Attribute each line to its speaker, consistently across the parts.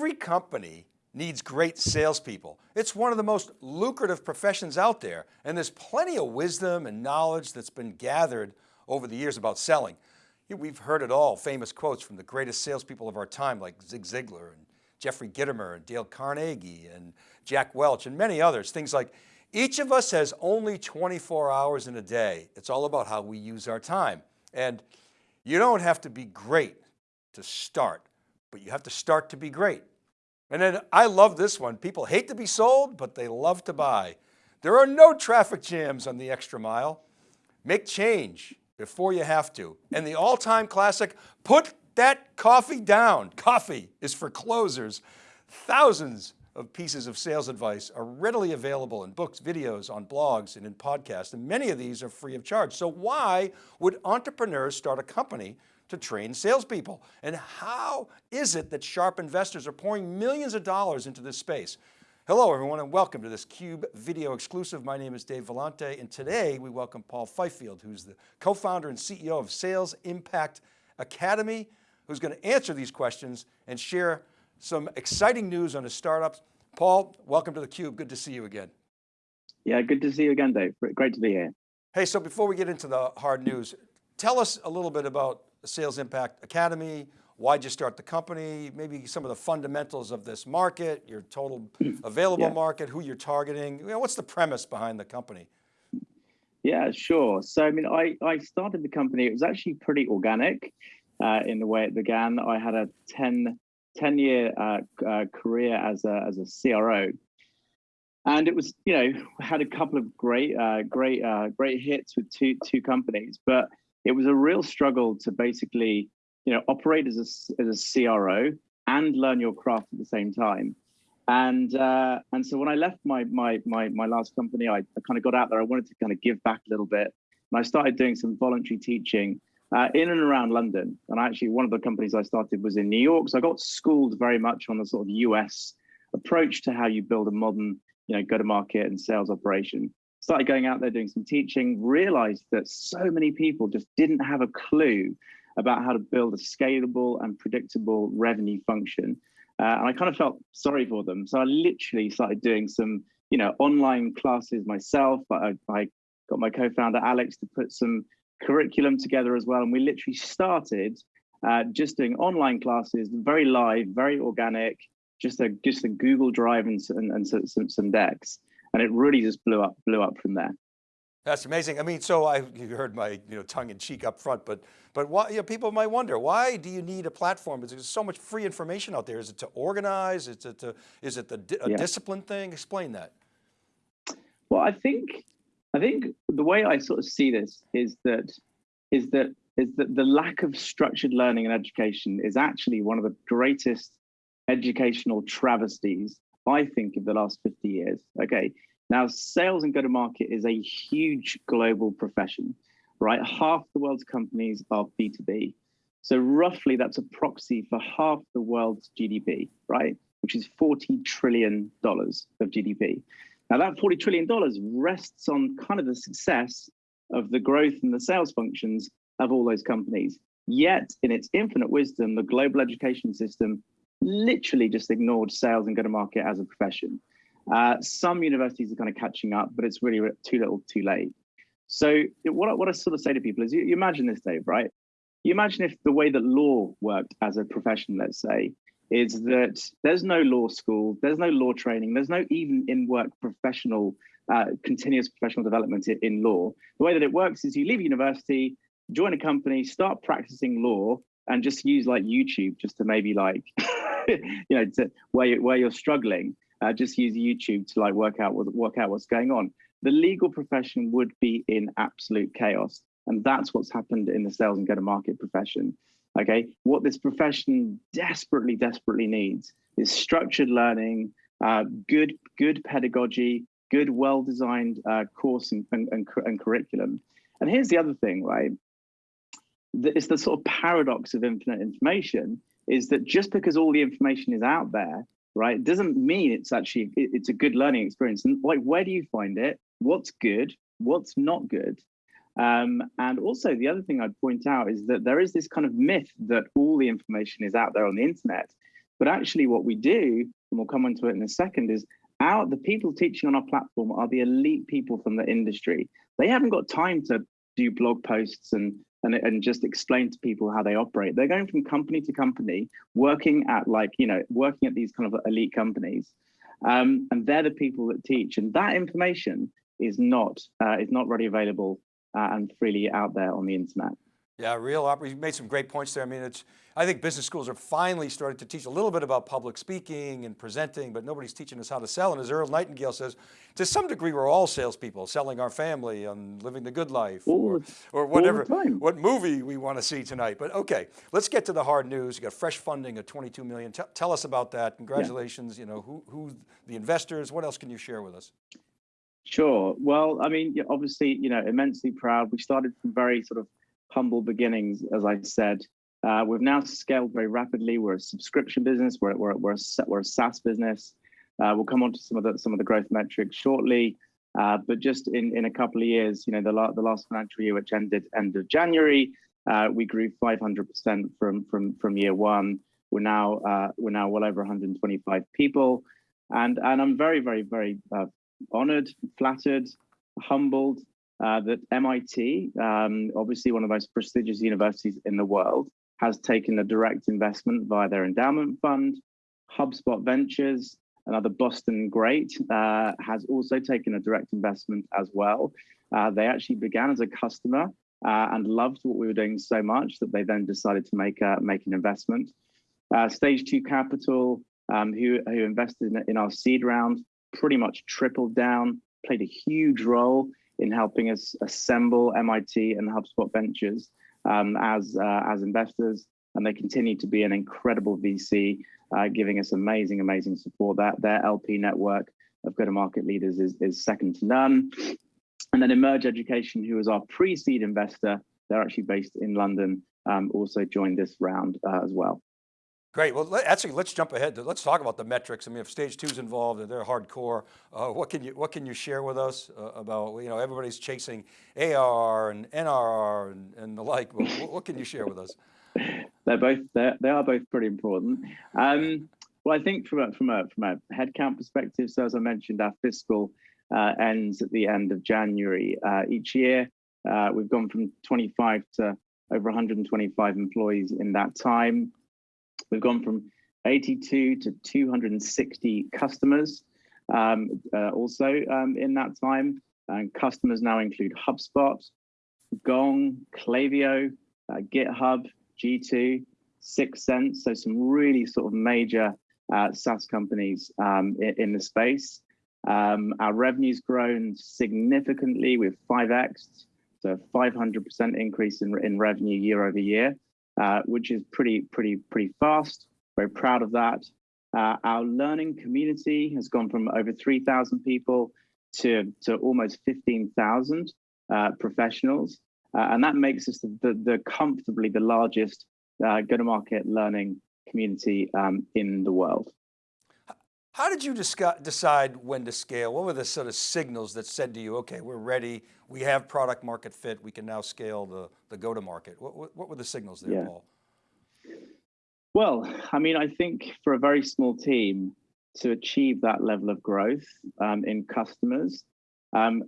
Speaker 1: Every company needs great salespeople. It's one of the most lucrative professions out there. And there's plenty of wisdom and knowledge that's been gathered over the years about selling. We've heard it all, famous quotes from the greatest salespeople of our time, like Zig Ziglar and Jeffrey Gitomer and Dale Carnegie and Jack Welch and many others. Things like, each of us has only 24 hours in a day. It's all about how we use our time. And you don't have to be great to start, but you have to start to be great. And then I love this one. People hate to be sold, but they love to buy. There are no traffic jams on the extra mile. Make change before you have to. And the all-time classic, put that coffee down. Coffee is for closers. Thousands of pieces of sales advice are readily available in books, videos, on blogs, and in podcasts. And many of these are free of charge. So why would entrepreneurs start a company to train salespeople? And how is it that sharp investors are pouring millions of dollars into this space? Hello everyone and welcome to this CUBE video exclusive. My name is Dave Vellante and today we welcome Paul Fifield, who's the co-founder and CEO of Sales Impact Academy, who's going to answer these questions and share some exciting news on his startups. Paul, welcome to the Cube. Good to see you again.
Speaker 2: Yeah, good to see you again, Dave. Great to be here.
Speaker 1: Hey, so before we get into the hard news, tell us a little bit about Sales Impact Academy. Why'd you start the company? Maybe some of the fundamentals of this market, your total available yeah. market, who you're targeting. You know, what's the premise behind the company?
Speaker 2: Yeah, sure. So, I mean, I, I started the company, it was actually pretty organic uh, in the way it began. I had a 10, 10 year uh, uh, career as a, as a CRO. And it was, you know, had a couple of great, uh, great, uh, great hits with two, two companies, but it was a real struggle to basically, you know, operate as a, as a CRO and learn your craft at the same time. And uh, and so when I left my my my my last company, I, I kind of got out there. I wanted to kind of give back a little bit, and I started doing some voluntary teaching uh, in and around London. And actually, one of the companies I started was in New York. So I got schooled very much on the sort of US approach to how you build a modern, you know, go-to-market and sales operation. Started going out there doing some teaching, realized that so many people just didn't have a clue about how to build a scalable and predictable revenue function. Uh, and I kind of felt sorry for them. So I literally started doing some, you know, online classes myself. I, I got my co-founder Alex to put some curriculum together as well. And we literally started uh, just doing online classes, very live, very organic, just a just a Google Drive and, and, and some, some decks. And it really just blew up, blew up from there.
Speaker 1: That's amazing. I mean, so I you heard my you know tongue in cheek up front, but but why you know, people might wonder why do you need a platform? Is there's so much free information out there. Is it to organize? Is it to is it the a yeah. discipline thing? Explain that.
Speaker 2: Well, I think I think the way I sort of see this is that is that is that the lack of structured learning and education is actually one of the greatest educational travesties I think of the last 50 years. Okay. Now, sales and go-to-market is a huge global profession, right? Half the world's companies are B2B. So roughly that's a proxy for half the world's GDP, right? Which is $40 trillion of GDP. Now that $40 trillion rests on kind of the success of the growth and the sales functions of all those companies. Yet in its infinite wisdom, the global education system literally just ignored sales and go-to-market as a profession. Uh, some universities are kind of catching up, but it's really too little too late. So what I, what I sort of say to people is you, you imagine this, Dave, right? You imagine if the way that law worked as a profession, let's say, is that there's no law school, there's no law training, there's no even in-work professional, uh, continuous professional development in law. The way that it works is you leave university, join a company, start practicing law, and just use like YouTube just to maybe like, you know, to where you, where you're struggling, uh, just use YouTube to like work out work out what's going on. The legal profession would be in absolute chaos, and that's what's happened in the sales and go-to-market profession. Okay, what this profession desperately, desperately needs is structured learning, uh, good, good pedagogy, good, well-designed uh, course and, and, and, and, curriculum. And here's the other thing, right? It's the sort of paradox of infinite information is that just because all the information is out there, right, doesn't mean it's actually, it, it's a good learning experience. And like, where do you find it? What's good? What's not good? Um, and also the other thing I'd point out is that there is this kind of myth that all the information is out there on the internet. But actually, what we do, and we'll come into it in a second, is our the people teaching on our platform are the elite people from the industry. They haven't got time to do blog posts and and, and just explain to people how they operate. They're going from company to company, working at like, you know, working at these kind of elite companies. Um, and they're the people that teach. And that information is not uh, is not readily available uh, and freely out there on the internet.
Speaker 1: Yeah, real, you made some great points there. I mean, it's, I think business schools are finally starting to teach a little bit about public speaking and presenting, but nobody's teaching us how to sell. And as Earl Nightingale says, to some degree, we're all salespeople, selling our family and living the good life or, or whatever, what movie we want to see tonight. But okay, let's get to the hard news. You got fresh funding of 22 million. T tell us about that. Congratulations. Yeah. You know, who, who the investors, what else can you share with us?
Speaker 2: Sure. Well, I mean, obviously, you know, immensely proud. We started from very sort of humble beginnings, as I said. Uh, we've now scaled very rapidly. We're a subscription business. We're, we're, we're, a, we're a SaaS business. Uh, we'll come on to some of the some of the growth metrics shortly. Uh, but just in, in a couple of years, you know, the, la the last financial year, which ended end of January, uh, we grew 500% from from from year one. We're now uh, we're now well over 125 people, and and I'm very very very uh, honored, flattered, humbled uh, that MIT, um, obviously one of the most prestigious universities in the world, has taken a direct investment via their endowment fund. HubSpot Ventures, another Boston great, uh, has also taken a direct investment as well. Uh, they actually began as a customer uh, and loved what we were doing so much that they then decided to make make an investment. Uh, Stage Two Capital, um, who who invested in, in our seed round, pretty much tripled down, played a huge role in helping us assemble MIT and HubSpot Ventures um, as uh, as investors, and they continue to be an incredible VC, uh, giving us amazing, amazing support. That their LP network of go-to-market leaders is is second to none. And then Emerge Education, who is our pre-seed investor, they're actually based in London, um, also joined this round uh, as well.
Speaker 1: Great, well, actually, let's jump ahead. Let's talk about the metrics. I mean, if stage two is involved and they're hardcore, uh, what can you what can you share with us uh, about, you know, everybody's chasing ARR and NRR and, and the like, what, what, can you share with us?
Speaker 2: They're both, they're, they are both pretty important. Um, well, I think from a, from a, from a headcount perspective, so as I mentioned, our fiscal uh, ends at the end of January uh, each year. Uh, we've gone from 25 to over 125 employees in that time. We've gone from 82 to 260 customers um, uh, also um, in that time. And customers now include HubSpot, Gong, Klaviyo, uh, GitHub, G2, 6sense. So some really sort of major uh, SaaS companies um, in, in, the space. Um, our revenue's grown significantly with 5x, so 500% increase in, in revenue year over year. Uh, which is pretty, pretty, pretty fast. Very proud of that. Uh, our learning community has gone from over 3,000 people to, to almost 15,000 uh, professionals. Uh, and that makes us the, the, the comfortably the largest uh, go-to-market learning community um, in the world.
Speaker 1: How did you decide when to scale? What were the sort of signals that said to you, okay, we're ready, we have product market fit, we can now scale the, the go-to-market? What, what, what, were the signals there, yeah. Paul?
Speaker 2: Well, I mean, I think for a very small team to achieve that level of growth um, in customers, um,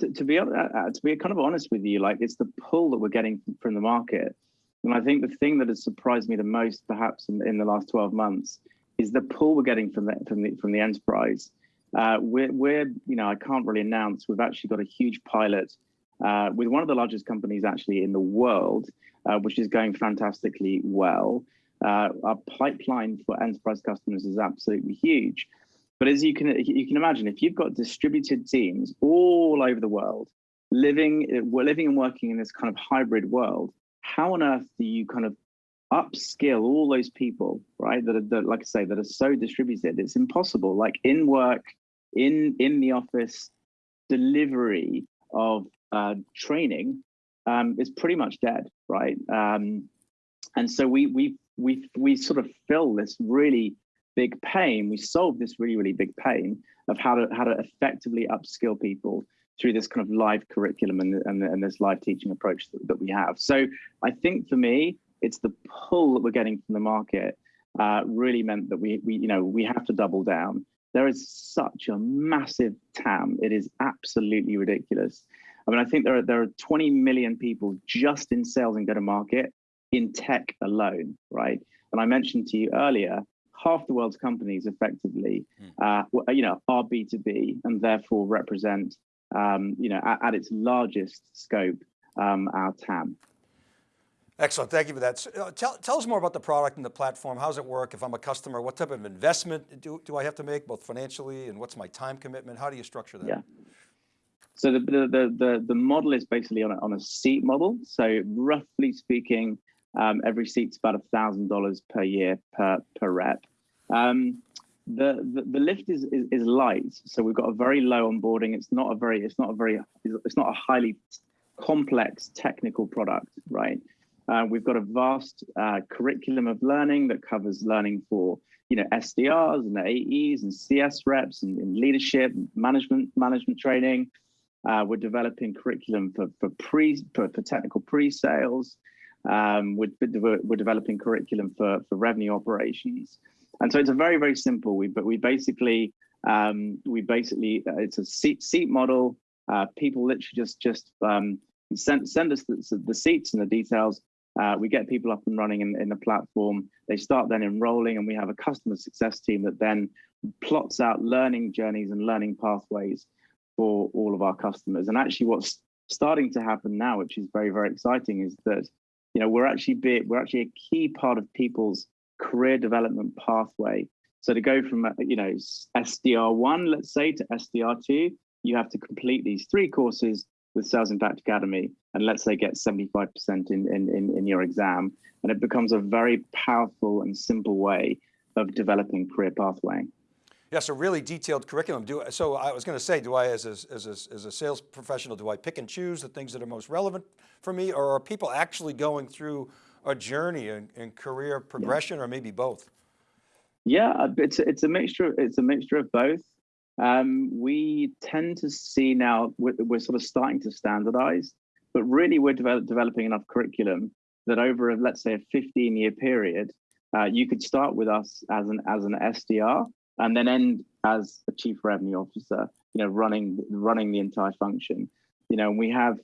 Speaker 2: to, to, be uh, uh, to be kind of honest with you, like it's the pull that we're getting from the market. And I think the thing that has surprised me the most, perhaps in, in the last 12 months, is the pull we're getting from the from the from the enterprise. Uh, we're, we're, you know, I can't really announce. We've actually got a huge pilot uh, with one of the largest companies actually in the world, uh, which is going fantastically well. Uh, our pipeline for enterprise customers is absolutely huge. But as you can you can imagine, if you've got distributed teams all over the world, living we're living and working in this kind of hybrid world, how on earth do you kind of upskill all those people, right? That are, that, like I say, that are so distributed. It's impossible. Like in work, in in the office, delivery of uh, training um, is pretty much dead, right? Um, and so we we we we sort of fill this really big pain. We solve this really really big pain of how to how to effectively upskill people through this kind of live curriculum and, and, and this live teaching approach that, that we have. So I think for me, it's the pull that we're getting from the market uh, really meant that we, we, you know, we have to double down. There is such a massive TAM. It is absolutely ridiculous. I mean, I think there are there are 20 million people just in sales and go-to-market in tech alone, right? And I mentioned to you earlier, half the world's companies effectively, hmm. uh, you know, are B2B and therefore represent, um, you know, at, at, its largest scope, um, our TAM.
Speaker 1: Excellent, thank you for that. So, uh, tell, tell us more about the product and the platform. How does it work? If I'm a customer, what type of investment do, do I have to make, both financially and what's my time commitment? How do you structure that?
Speaker 2: Yeah. So the, the, the, the, the model is basically on a, on a seat model. So roughly speaking, um, every seat's about a thousand dollars per year per per rep. Um, the, the, the lift is, is, is light, so we've got a very low onboarding. It's not a very it's not a very it's not a highly complex technical product, right? Uh, we've got a vast uh, curriculum of learning that covers learning for you know SDRs and AEs and CS reps and, and leadership, management management training. Uh, we're developing curriculum for for pre for, for technical pre-sales. Um, we're, we're developing curriculum for, for revenue operations. And so it's a very, very simple, we, but we basically, um, we basically, uh, it's a seat, seat model. Uh, people literally just, just um, send, send us the, the seats and the details. Uh, we get people up and running in, in the platform. They start then enrolling and we have a customer success team that then plots out learning journeys and learning pathways for all of our customers. And actually what's starting to happen now, which is very, very exciting, is that you know, we're actually be, we're actually a key part of people's career development pathway. So to go from, uh, you know, SDR1, let's say, to SDR2, you have to complete these three courses with Sales Impact Academy, and let's say get 75% in, in, in, in your exam. And it becomes a very powerful and simple way of developing career pathway.
Speaker 1: Yes, a really detailed curriculum. Do, so I was going to say, do I, as a, as, a, as a sales professional, do I pick and choose the things that are most relevant for me, or are people actually going through a journey in, in career progression, yeah. or maybe both?
Speaker 2: Yeah, uh, it's it's a mixture. It's a mixture of both. Um, we tend to see now we're, we're, sort of starting to standardize, but really we're develop, developing enough curriculum that over a, let's say a 15 year period, uh, you could start with us as an as an SDR and then end as a chief revenue officer, you know, running running the entire function. You know, we have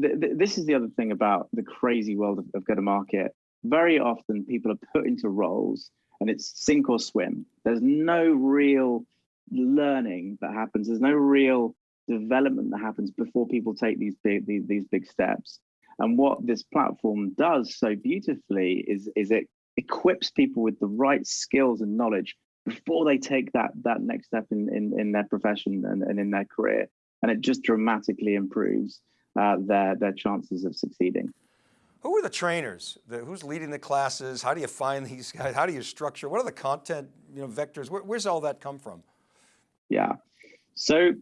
Speaker 2: th th this is the other thing about the crazy world of, of go-to-market. Very often people are put into roles and it's sink or swim. There's no real learning that happens. There's no real development that happens before people take these big these, these big steps. And what this platform does so beautifully is, is it equips people with the right skills and knowledge before they take that that next step in in, in their profession and, and in their career. And it just dramatically improves uh, their their chances of succeeding.
Speaker 1: Who are the trainers? The, who's leading the classes? How do you find these guys? How do you structure? What are the content you know vectors? Where, where's all that come from?
Speaker 2: Yeah. So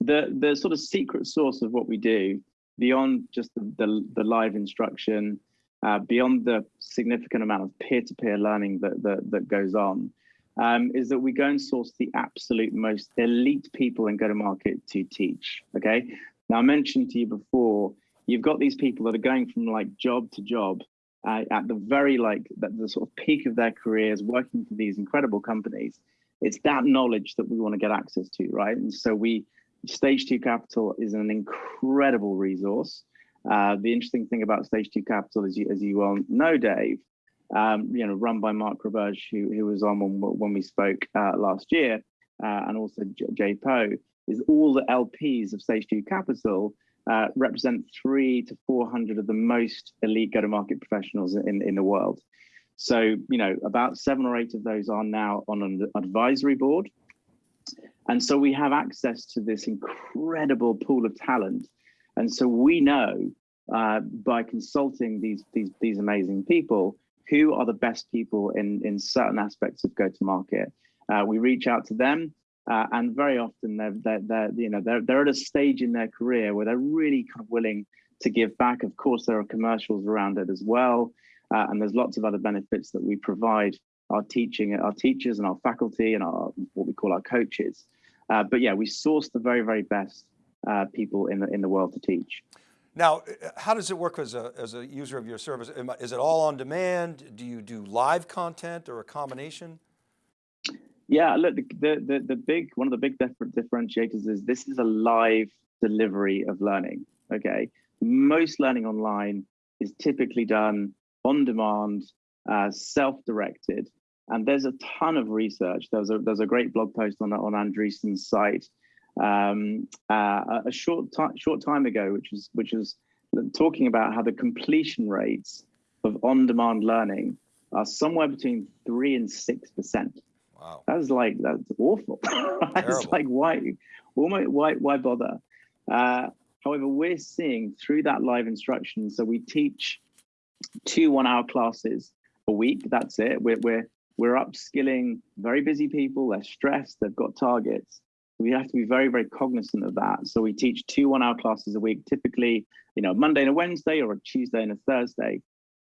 Speaker 2: the the sort of secret source of what we do beyond just the, the, the live instruction uh, beyond the significant amount of peer-to-peer learning that, that, that goes on um, is that we go and source the absolute most elite people in go-to-market to teach, okay? Now, I mentioned to you before, you've got these people that are going from like job to job uh, at the very like the, the sort of peak of their careers, working for these incredible companies. It's that knowledge that we want to get access to, right? And so we, Stage 2 Capital is an incredible resource. Uh, the interesting thing about Stage 2 Capital, as you, as you well know, Dave, um, you know, run by Mark Roberge, who, who was on when, when we spoke uh, last year, uh, and also Jay Po, is all the LPs of Stage 2 Capital uh, represent three to 400 of the most elite go-to-market professionals in, in the world. So, you know, about seven or eight of those are now on an advisory board. And so we have access to this incredible pool of talent. And so we know uh, by consulting these, these, these amazing people, who are the best people in, in certain aspects of go-to-market. Uh, we reach out to them, uh, and very often they're, they're, they're, you know, they're, they're at a stage in their career where they're really kind of willing to give back. Of course, there are commercials around it as well, uh, and there's lots of other benefits that we provide our teaching, our teachers and our faculty and our what we call our coaches. Uh, but yeah, we source the very, very best uh, people in the in the world to teach.
Speaker 1: Now, uh, how does it work as a, as a user of your service? Is it all on demand? Do you do live content or a combination?
Speaker 2: Yeah, look, the, the the the big one of the big differentiators is this is a live delivery of learning. Okay, most learning online is typically done on demand, uh, self-directed, and there's a ton of research. There's a there's a great blog post on on Andreessen's site um, uh, a- short time short time ago, which is which was talking about how the completion rates of on-demand learning are somewhere between three and six percent.
Speaker 1: Wow.
Speaker 2: That's like that's awful. it's like why, why, why, why bother? Uh, however, we're seeing through that live instruction. So we teach two one-hour classes a week. That's it. We're we're we're upskilling very busy people. They're stressed. They've got targets. We have to be very very cognizant of that. So we teach two one-hour classes a week. Typically, you know, Monday and a Wednesday, or a Tuesday and a Thursday.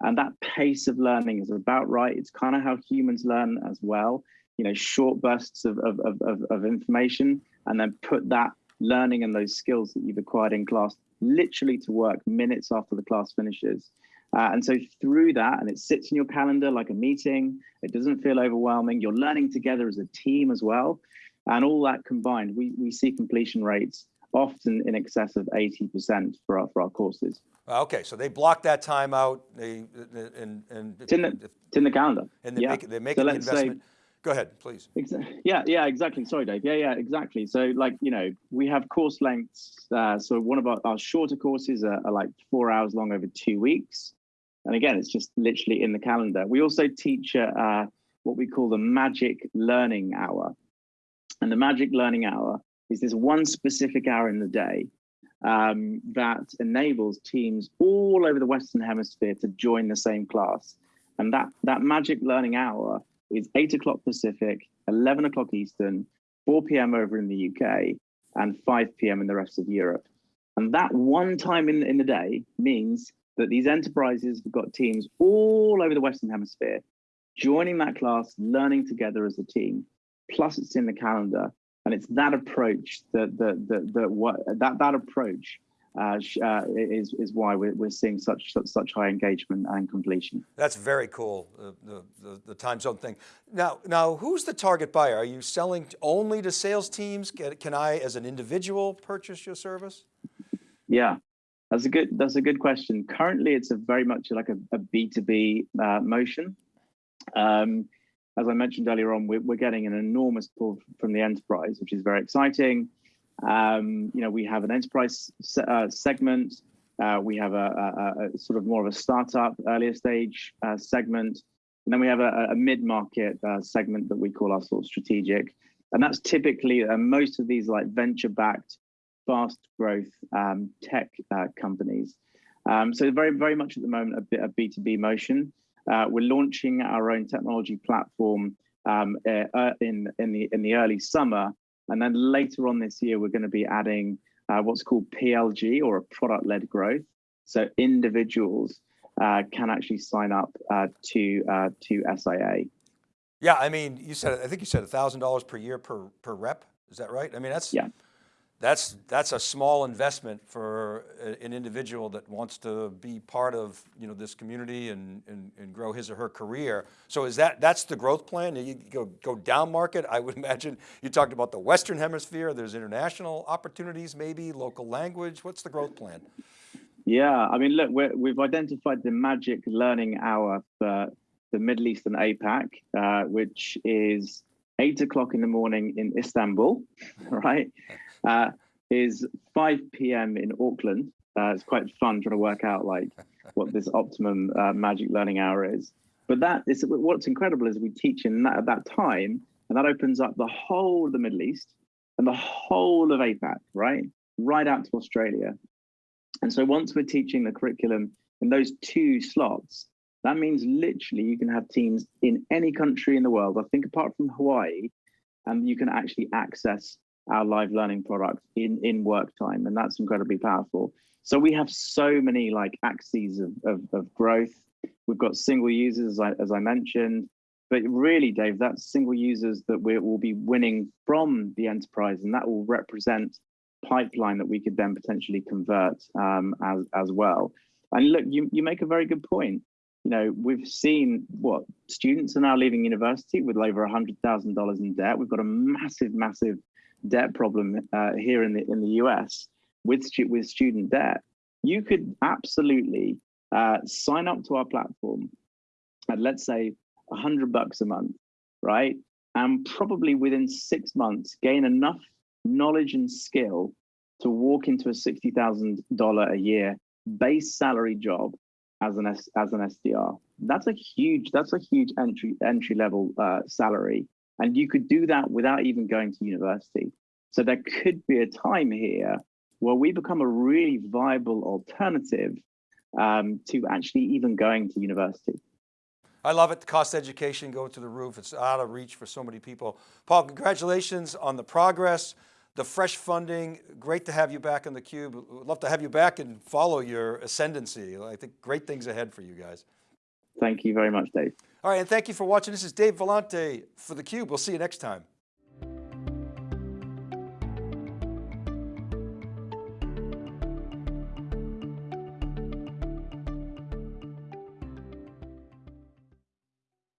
Speaker 2: And that pace of learning is about right. It's kind of how humans learn as well you know short bursts of, of, of, of, of information and then put that learning and those skills that you've acquired in class literally to work minutes after the class finishes uh, and so through that and it sits in your calendar like a meeting it doesn't feel overwhelming you're learning together as a team as well and all that combined we, we see completion rates often in excess of 80% for our, for our courses
Speaker 1: Okay, so they block that time out, they, and, and.
Speaker 2: it's in the, it's in the calendar
Speaker 1: And they're
Speaker 2: yeah.
Speaker 1: making, they're
Speaker 2: So
Speaker 1: making the
Speaker 2: let's say-
Speaker 1: investment. Go ahead, please.
Speaker 2: Yeah, yeah, exactly. Sorry, Dave. Yeah, yeah, exactly. So, like, you know, we have course lengths. Uh, so, one of our, our shorter courses are, are like four hours long over two weeks. And again, it's just literally in the calendar. We also teach uh, what we call the magic learning hour. And the magic learning hour is this one specific hour in the day um, that enables teams all over the Western Hemisphere to join the same class. And that, that magic learning hour is 8 o'clock Pacific, 11 o'clock Eastern, 4 p.m. over in the UK, and 5 p.m. in the rest of Europe. And that one time in, in the day means that these enterprises have got teams all over the Western Hemisphere joining that class, learning together as a team. Plus, it's in the calendar. And it's that approach that that that, that what that that approach uh, uh, is is why we're, we're seeing such, such such high engagement and completion.
Speaker 1: That's very cool, the, the, the, the time zone thing. Now, now, who's the target buyer? Are you selling only to sales teams? Can, can I, as an individual, purchase your service?
Speaker 2: Yeah, that's a good that's a good question. Currently, it's a very much like a B two B uh, motion. Um, as I mentioned earlier on, we're, we're getting an enormous pull from the enterprise, which is very exciting. Um, you know, we have an enterprise se- uh, segment. Uh, we have a, a, a sort of more of a startup, earlier stage uh, segment, and then we have a, a mid-market uh, segment that we call our sort of strategic. And that's typically uh, most of these like venture-backed, fast growth um, tech uh, companies. Um, so very, very much at the moment a bit of B2B motion. Uh, we're launching our own technology platform um, uh, uh, in in the in the early summer, and then later on this year we're going to be adding uh, what's called PLG or a product-led growth. So individuals uh, can actually sign up uh, to uh, to SIA.
Speaker 1: Yeah, I mean, you said, I think you said $1,000 per year per, per rep. Is that right? I mean, that's,
Speaker 2: Yeah.
Speaker 1: That's, that's a small investment for a- an individual that wants to be part of, you know, this community and, and, and grow his or her career. So is that, that's the growth plan? You go, go down market? I would imagine you talked about the Western hemisphere. There's international opportunities, maybe local language. What's the growth plan?
Speaker 2: Yeah, I mean, look, we're, we've identified the magic learning hour for the Middle East and APAC, uh, which is eight o'clock in the morning in Istanbul, right? Uh, is 5 p.m. in Auckland. Uh, it's quite fun trying to work out like what this optimum uh, magic learning hour is. But that is what's incredible is we teach in that at that time, and that opens up the whole of the Middle East and the whole of APAC, right? Right out to Australia. And so once we're teaching the curriculum in those two slots, that means literally you can have teams in any country in the world, I think apart from Hawaii, and you can actually access our live learning product in, in work time. And that's incredibly powerful. So we have so many like axes of, of, of growth. We've got single users, as I, as I mentioned, but really, Dave, that's single users that we will be winning from the enterprise, and that will represent pipeline that we could then potentially convert um, as as well. And look, you you make a very good point. You know, we've seen what students are now leaving university with over a hundred thousand dollars in debt. We've got a massive, massive debt problem uh, here in the in the US with stu- with student debt. You could absolutely uh, sign up to our platform at let's say hundred bucks a month, right? And probably within six months gain enough knowledge and skill to walk into a sixty thousand dollar a year base salary job as an as an SDR. That's a huge that's a huge entry entry level uh, salary, and you could do that without even going to university. So there could be a time here where we become a really viable alternative um, to actually even going to university.
Speaker 1: I love it. The cost education go to the roof. It's out of reach for so many people. Paul, congratulations on the progress, the fresh funding. Great to have you back in the cube. Would love to have you back and follow your ascendancy. I think great things ahead for you guys.
Speaker 2: Thank you very much, Dave.
Speaker 1: All right, and thank you for watching. This is Dave Vellante for theCUBE. We'll see you next time.